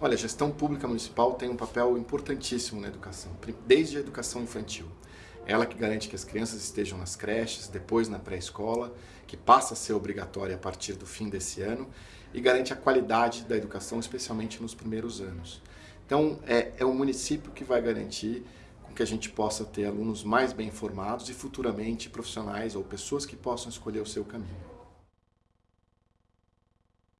Olha, a gestão pública municipal tem um papel importantíssimo na educação, desde a educação infantil. Ela que garante que as crianças estejam nas creches, depois na pré-escola, que passa a ser obrigatória a partir do fim desse ano, e garante a qualidade da educação, especialmente nos primeiros anos. Então, é, é o município que vai garantir que a gente possa ter alunos mais bem formados e futuramente profissionais ou pessoas que possam escolher o seu caminho.